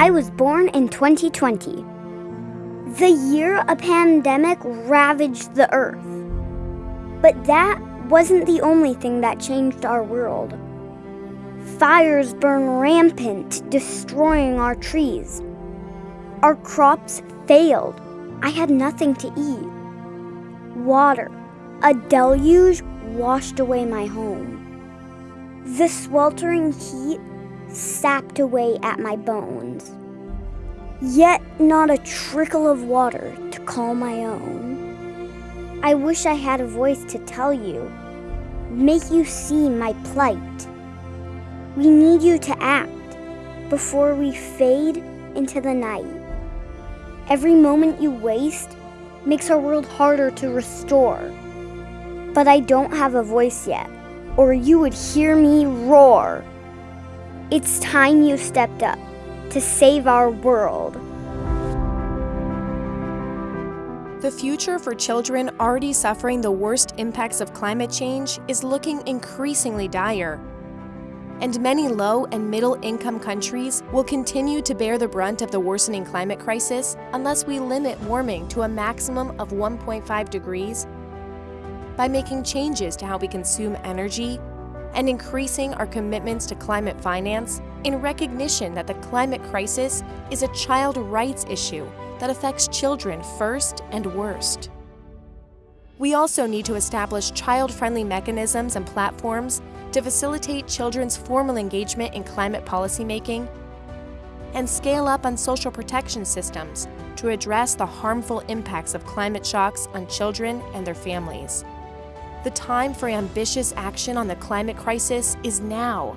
I was born in 2020, the year a pandemic ravaged the earth. But that wasn't the only thing that changed our world. Fires burn rampant, destroying our trees. Our crops failed. I had nothing to eat. Water, a deluge, washed away my home. The sweltering heat sapped away at my bones. Yet not a trickle of water to call my own. I wish I had a voice to tell you, make you see my plight. We need you to act before we fade into the night. Every moment you waste makes our world harder to restore. But I don't have a voice yet, or you would hear me roar. It's time you stepped up to save our world. The future for children already suffering the worst impacts of climate change is looking increasingly dire and many low and middle income countries will continue to bear the brunt of the worsening climate crisis unless we limit warming to a maximum of 1.5 degrees by making changes to how we consume energy and increasing our commitments to climate finance in recognition that the climate crisis is a child rights issue that affects children first and worst. We also need to establish child-friendly mechanisms and platforms to facilitate children's formal engagement in climate policymaking, and scale up on social protection systems to address the harmful impacts of climate shocks on children and their families. The time for ambitious action on the climate crisis is now.